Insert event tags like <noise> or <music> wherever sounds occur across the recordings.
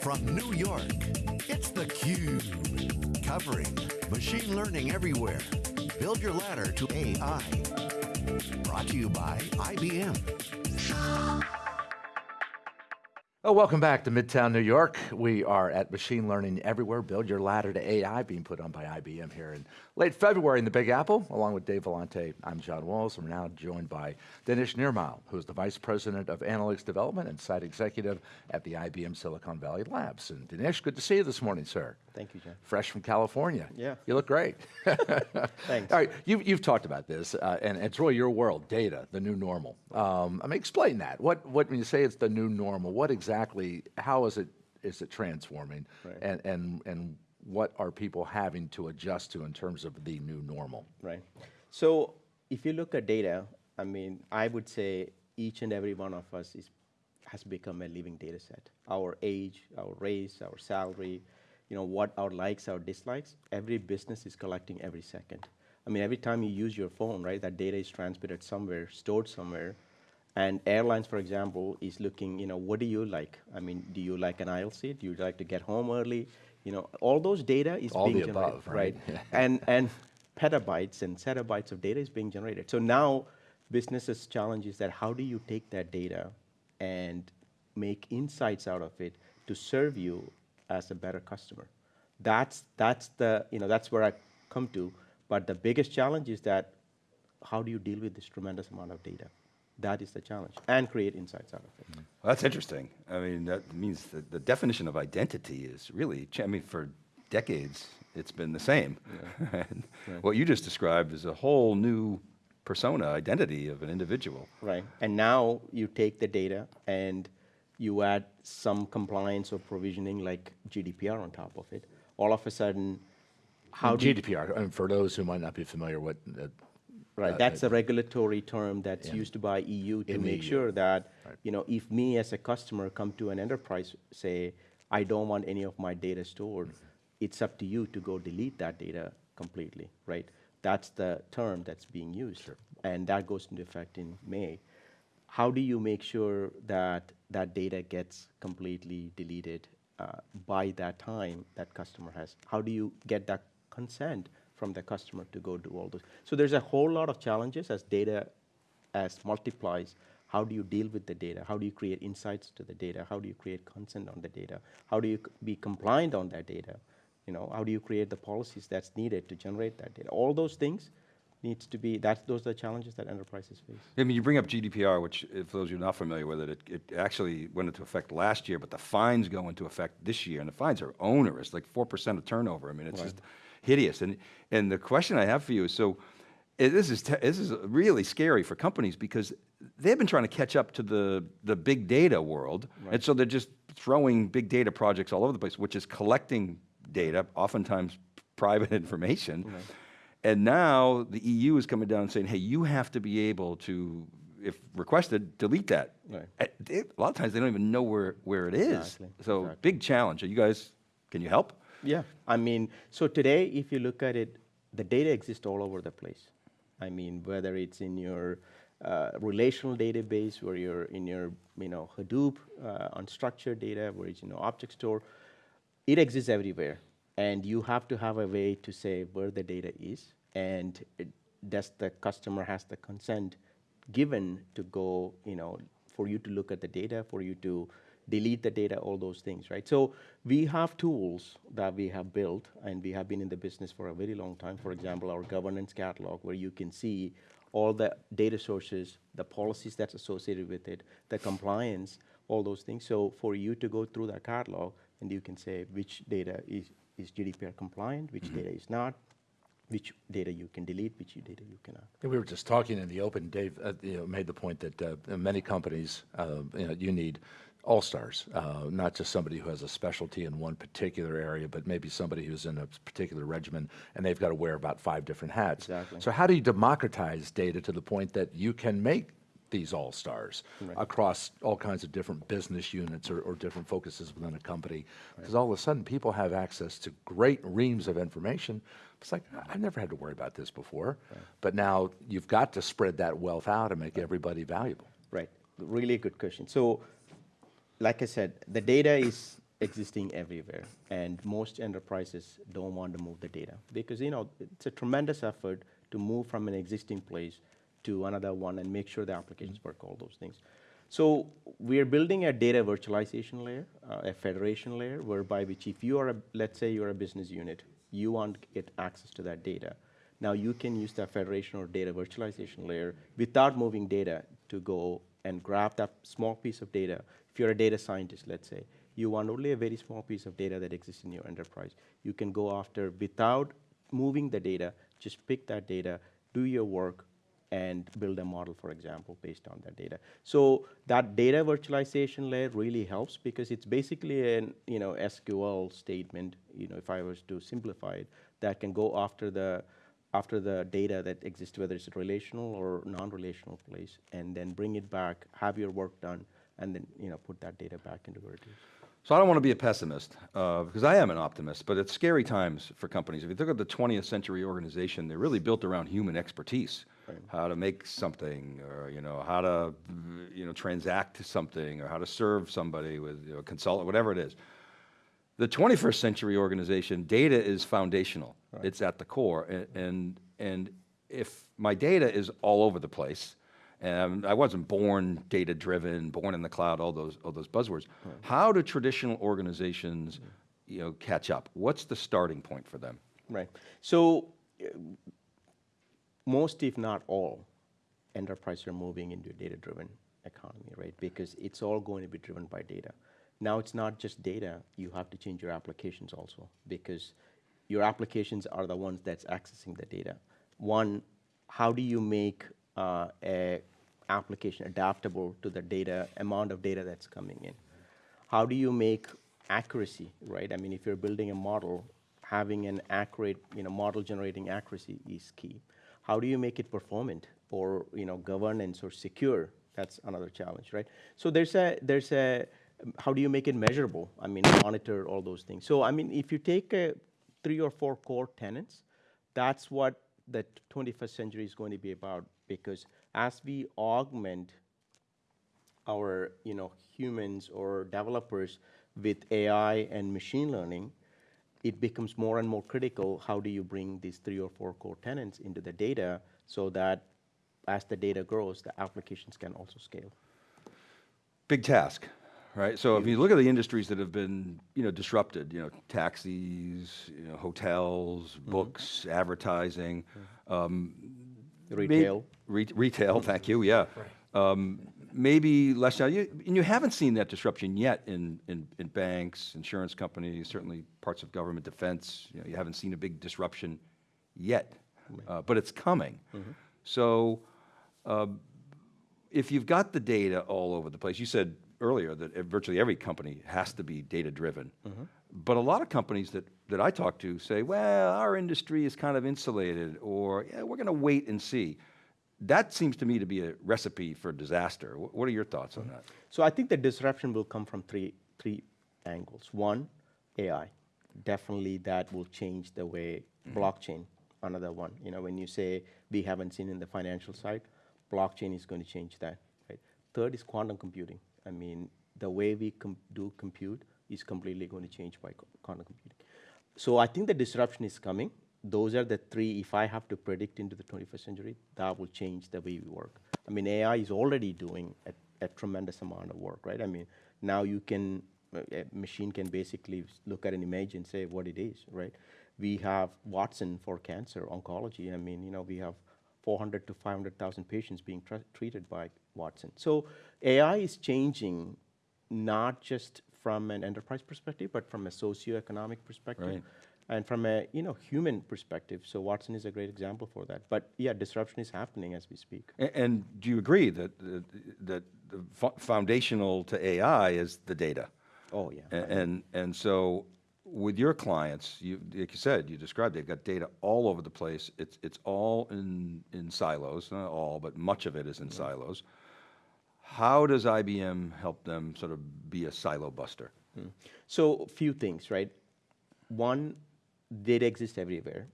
From New York, it's theCUBE. Covering machine learning everywhere. Build your ladder to AI. Brought to you by IBM. Oh, welcome back to Midtown New York. We are at Machine Learning Everywhere, Build Your Ladder to AI, being put on by IBM here in late February in the Big Apple, along with Dave Vellante. I'm John Walls, and we're now joined by Dinesh Nirmal, who's the Vice President of Analytics Development and Site Executive at the IBM Silicon Valley Labs. And Dinesh, good to see you this morning, sir. Thank you, John. Fresh from California. Yeah. You look great. <laughs> Thanks. All right, you've, you've talked about this, uh, and it's really your world, data, the new normal. Um, I mean, explain that. What, what, when you say it's the new normal, what exactly, how is it, is it transforming? Right. And, and, and what are people having to adjust to in terms of the new normal? Right. So if you look at data, I mean, I would say each and every one of us is, has become a living data set. Our age, our race, our salary, you know, what our likes, our dislikes, every business is collecting every second. I mean, every time you use your phone, right, that data is transmitted somewhere, stored somewhere, and airlines, for example, is looking, you know, what do you like? I mean, do you like an aisle seat? Do you like to get home early? You know, all those data is All being the generated, above, right? <laughs> and, and petabytes and zettabytes of data is being generated. So now businesses' challenge is that how do you take that data and make insights out of it to serve you as a better customer? That's, that's the, you know, that's where I come to. But the biggest challenge is that how do you deal with this tremendous amount of data? That is the challenge, and create insights out of it. Well, that's interesting. I mean, that means that the definition of identity is really, I mean, for decades, it's been the same. <laughs> And What you just described is a whole new persona, identity of an individual. Right. And now you take the data and you add some compliance or provisioning like GDPR on top of it. All of a sudden, how do you- GDPR, and for those who might not be familiar with, uh, Right, uh, that's a regulatory term that's in- used by EU to in make EU. sure that, Right. you know, if me as a customer come to an enterprise, say, I don't want any of my data stored, Mm-hmm. it's up to you to go delete that data completely, right? That's the term that's being used. And that goes into effect in May. How do you make sure that that data gets completely deleted uh, by that time that customer has? How do you get that consent from the customer to go do all those? So there's a whole lot of challenges as data as multiplies. How do you deal with the data? How do you create insights to the data? How do you create consent on the data? How do you be compliant on that data? You know, how do you create the policies that's needed to generate that data? All those things needs to be, that's, those are the challenges that enterprises face. I mean, you bring up GDPR, which, if those of you not familiar with it, it, it actually went into effect last year, but the fines go into effect this year, and the fines are onerous, like four percent of turnover. I mean, it's just hideous. And and the question I have for you is, so eh, this is this is really scary for companies because they've been trying to catch up to the the big data world, and so they're just throwing big data projects all over the place, which is collecting data, oftentimes private <laughs> information. And now the EU is coming down and saying, hey, you have to be able to, if requested, delete that. Right. Uh, A lot of times they don't even know where, where it is. Exactly, So exactly. big challenge. Are you guys, can you help? Yeah, I mean, so today, if you look at it, the data exists all over the place. I mean, whether it's in your uh, relational database, where you're in your, you know, Hadoop, uh, unstructured data, where it's, you know, object store, it exists everywhere. And you have to have a way to say where the data is, and it, does the customer has the consent given to go, you know, for you to look at the data, for you to delete the data, all those things, right? So we have tools that we have built, and we have been in the business for a very long time. For example, our governance catalog, where you can see all the data sources, the policies that's associated with it, the compliance, all those things. So for you to go through that catalog, and you can say which data is, is GDPR compliant, which data is not, which data you can delete, which data you cannot. We were just talking in the open, Dave uh, you know, made the point that uh, many companies, uh, you know, you need all-stars, uh, not just somebody who has a specialty in one particular area, but maybe somebody who's in a particular regimen, and they've got to wear about five different hats. Exactly. So how do you democratize data to the point that you can make these all-stars across all kinds of different business units or, or different focuses within a company? Because all of a sudden, people have access to great reams of information. It's like, I've never had to worry about this before. But now you've got to spread that wealth out and make everybody valuable. Right, really good question. So, like I said, the data is existing everywhere, and most enterprises don't want to move the data because you know it's a tremendous effort to move from an existing place to another one and make sure the applications work, all those things. So we are building a data virtualization layer, uh, a federation layer, whereby which if you are, a, let's say you're a business unit, you want to get access to that data. Now you can use that federation or data virtualization layer without moving data to go and grab that small piece of data. If you're a data scientist, let's say, you want only a very small piece of data that exists in your enterprise. You can go after without moving the data, just pick that data, do your work, and build a model, for example, based on that data. So that data virtualization layer really helps because it's basically an you know SQL statement. You know, if I was to simplify it, that can go after the after the data that exists, whether it's a relational or non-relational place, and then bring it back, have your work done, and then you know put that data back into where. So I don't want to be a pessimist, uh, because I am an optimist, but it's scary times for companies. If you look at the 20th century organization, they're really built around human expertise. How to make something, or you know, how to you know transact something, or how to serve somebody with you know, consult, whatever it is. The 21st century organization, data is foundational. It's at the core, and, and and if my data is all over the place, and I wasn't born data driven, born in the cloud, all those all those buzzwords. How do traditional organizations, mm. you know, catch up? What's the starting point for them? Right. So most, if not all, enterprises are moving into a data-driven economy, right? Because it's all going to be driven by data. Now it's not just data, you have to change your applications also because your applications are the ones that's accessing the data. One, how do you make uh, a application adaptable to the data, amount of data that's coming in? How do you make accuracy, right? I mean, if you're building a model, having an accurate, you know, model generating accuracy is key. How do you make it performant or, you know, governance or secure? That's another challenge, right? So there's a, there's a, how do you make it measurable? I mean, monitor all those things. So, I mean, if you take a three or four core tenants, that's what the 21st century is going to be about because as we augment our you know humans or developers with AI and machine learning, it becomes more and more critical. How do you bring these three or four core tenants into the data so that as the data grows, the applications can also scale? Big task, right? So if you look at the industries that have been, you know, disrupted, you know, taxis, you know, hotels, books, advertising, um, Retail. re- retail, thank you, yeah. Um, maybe less now. You, and you haven't seen that disruption yet in, in, in banks, insurance companies, certainly parts of government defense. You know, you haven't seen a big disruption yet, uh, but it's coming. So um, if you've got the data all over the place, you said earlier that virtually every company has to be data driven. But a lot of companies that, that I talk to say, well, our industry is kind of insulated, or yeah, we're going to wait and see. That seems to me to be a recipe for disaster. What are your thoughts on that? So I think the disruption will come from three three angles. One, AI. Definitely that will change the way mm-hmm. blockchain. Another one. You know, when you say we haven't seen in the financial side, blockchain is going to change that. Right. Third is quantum computing. I mean, the way we com- do compute is completely going to change by quantum computing. So I think the disruption is coming. Those are the three. If I have to predict into the 21st century, that will change the way we work. I mean, AI is already doing a, a tremendous amount of work, right? I mean, now you can, a machine can basically look at an image and say what it is, right? We have Watson for cancer, oncology. I mean, you know, we have 400 to 500,000 patients being tr- treated by Watson. So AI is changing not just from an enterprise perspective, but from a socioeconomic perspective Right. And from a you know human perspective. So Watson is a great example for that. But yeah, disruption is happening as we speak. A- And do you agree that, that, that the fo- foundational to AI is the data? Oh yeah. A- And, and so with your clients, you, like you said, you described, they've got data all over the place. It's, it's all in, in silos, not all, but much of it is in silos. How does IBM help them sort of be a silo buster? Hmm. So a few things, right? One, data exists everywhere.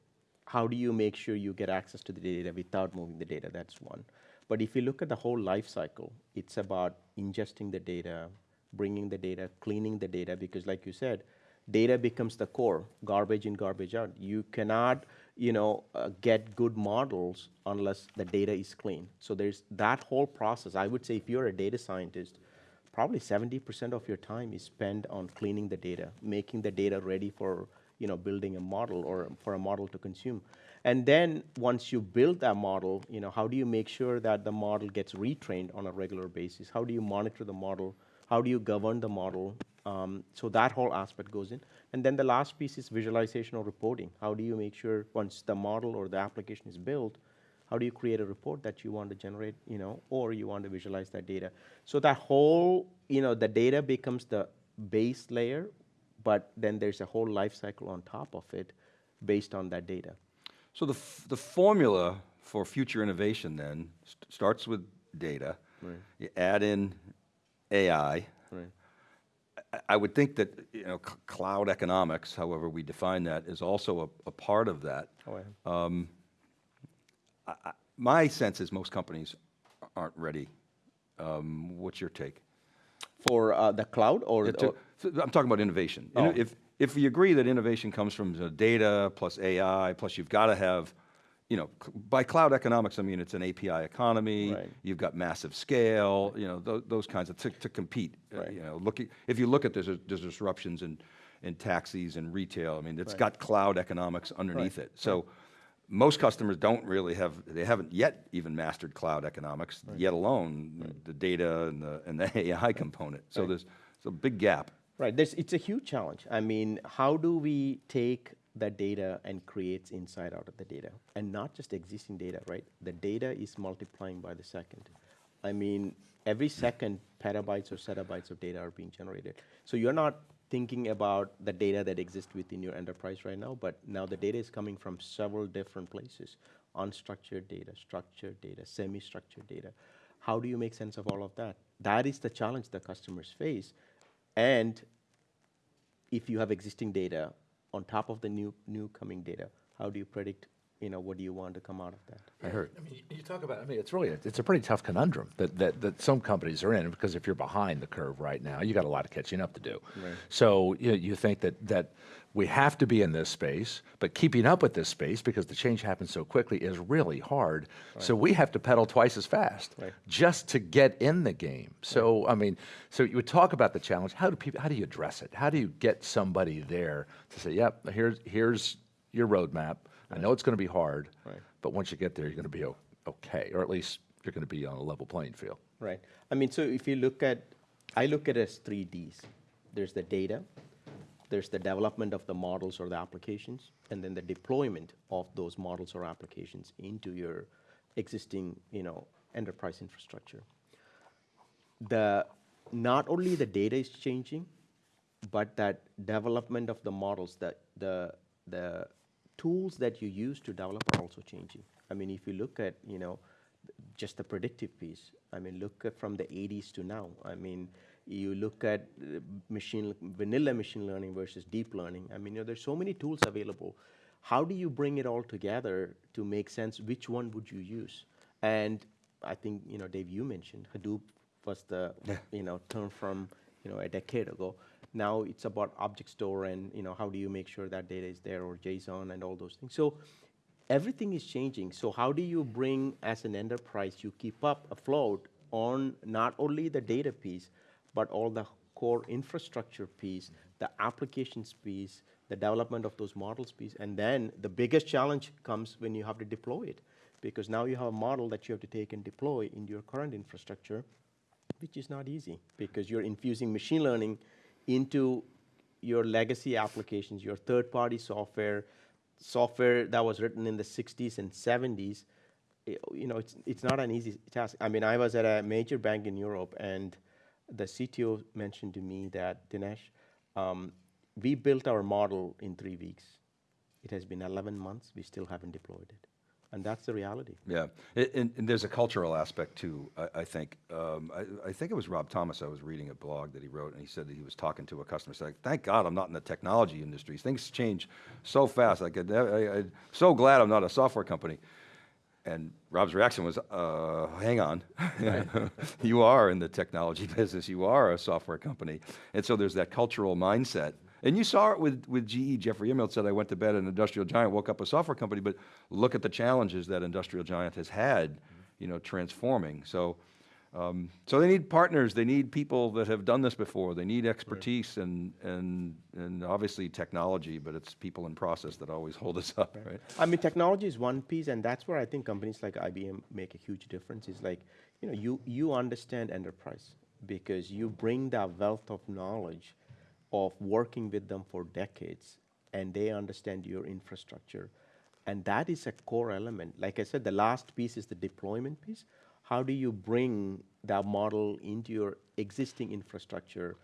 How do you make sure you get access to the data without moving the data? That's one. But if you look at the whole life cycle, it's about ingesting the data, bringing the data, cleaning the data, because like you said, data becomes the core, garbage in, garbage out. You cannot, you know, uh, get good models unless the data is clean. So there's that whole process. I would say if you're a data scientist, probably 70% of your time is spent on cleaning the data, making the data ready for, you know, building a model or for a model to consume. And then once you build that model, you know, how do you make sure that the model gets retrained on a regular basis? How do you monitor the model? How do you govern the model? Um, so that whole aspect goes in. And then the last piece is visualization or reporting. How do you make sure once the model or the application is built, how do you create a report that you want to generate, you know, or you want to visualize that data? So that whole, you know, the data becomes the base layer, but then there's a whole life cycle on top of it based on that data. So the, f- the formula for future innovation then st- starts with data. Right. You add in AI. Right. I- I would think that, you know, c- cloud economics, however we define that, is also a, a part of that. Oh, yeah. My sense is most companies aren't ready. Um, what's your take? For uh, the cloud or, to- or I'm talking about innovation. You know, Oh. If, if we agree that innovation comes from data plus AI, plus you've got to have, you know, by cloud economics, I mean, it's an API economy. Right. You've got massive scale, you know, those, those kinds of, to, to compete. uh, You know, looking, if you look at there's, there's disruptions in, in taxis and retail, I mean, it's got cloud economics underneath it. So most customers don't really have, they haven't yet even mastered cloud economics, yet alone the data and the, and the <laughs> AI component. So there's, there's a big gap. Right, there's, it's a huge challenge. I mean, how do we take that data and create insight out of the data? And not just existing data, right? The data is multiplying by the second. I mean, every second, petabytes or zettabytes of data are being generated. So you're not thinking about the data that exists within your enterprise right now, but now the data is coming from several different places. Unstructured data, structured data, semi-structured data. How do you make sense of all of that? That is the challenge the customers face. And if you have existing data on top of the new new coming data, how do you predict, you know, what do you want to come out of that? I heard. I mean, you talk about. I mean, it's really a, it's a pretty tough conundrum that, that that some companies are in because if you're behind the curve right now, you got a lot of catching up to do. Right. So you, you think that that we have to be in this space, but keeping up with this space because the change happens so quickly is really hard. Right. So we have to pedal twice as fast Right. just to get in the game. So I mean, so you would talk about the challenge. How do people? How do you address it? How do you get somebody there to say, "Yep, here's here's your roadmap. I know it's going to be hard, Right. but once you get there, you're going to be okay, or at least you're going to be on a level playing field." Right. I mean, so if you look at, I look at it as three Ds. There's the data, there's the development of the models or the applications, and then the deployment of those models or applications into your existing, you know, enterprise infrastructure. The not only the data is changing, but that development of the models, the the the tools that you use to develop are also changing. I mean, if you look at you know just the predictive piece, I mean, look at from the 80s to now. I mean, you look at uh, machine vanilla machine learning versus deep learning. I mean, you know, there's so many tools available. How do you bring it all together to make sense? Which one would you use? And I think you know, Dave, you mentioned Hadoop was the you know term from you know a decade ago. Now it's about object store and you know how do you make sure that data is there or JSON and all those things. So everything is changing. So how do you bring as an enterprise you keep up afloat on not only the data piece, but all the core infrastructure piece, the applications piece, the development of those models piece, and then the biggest challenge comes when you have to deploy it, because now you have a model that you have to take and deploy in your current infrastructure, which is not easy, because you're infusing machine learning into your legacy applications, your third-party software, software that was written in the 60s and 70s. i- You know, it's, it's not an easy task. I mean, I was at a major bank in Europe, and the CTO mentioned to me that, Dinesh, um, we built our model in three weeks. It has been 11 months, we still haven't deployed it. And that's the reality. Yeah, and, and there's a cultural aspect too, I, I think. Um, I, I think it was Rob Thomas, I was reading a blog that he wrote, and he said that he was talking to a customer, saying, thank God I'm not in the technology industry. Things change so fast. Like, I, I, I'm so glad I'm not a software company. and Rob's reaction was, uh, hang on. <laughs> you are in the technology <laughs> business, you are a software company. And so there's that cultural mindset. And you saw it with, with GE. Jeffrey Immelt said, I went to bed an industrial giant, woke up a software company, but look at the challenges that industrial giant has had, you know, transforming. So, um, so they need partners, they need people that have done this before, they need expertise and, and, and obviously technology, but it's people and process that always <laughs> hold us up, right? I mean, technology is one piece, and that's where I think companies like IBM make a huge difference. Is like, you know, you you understand enterprise because you bring that wealth of knowledge of working with them for decades, and they understand your infrastructure, and that is a core element. Like I said, the last piece is the deployment piece. How do you bring that model into your existing infrastructure?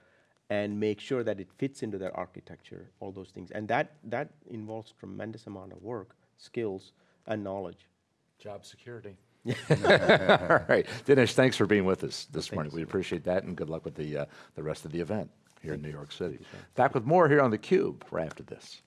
and make sure that it fits into their architecture, all those things. And that, that involves tremendous amount of work, skills, and knowledge. Job security. <laughs> All right, Dinesh, thanks for being with us this morning. We appreciate that, and good luck with the uh, the rest of the event here in New York City. Back with more here on the Cube right after this.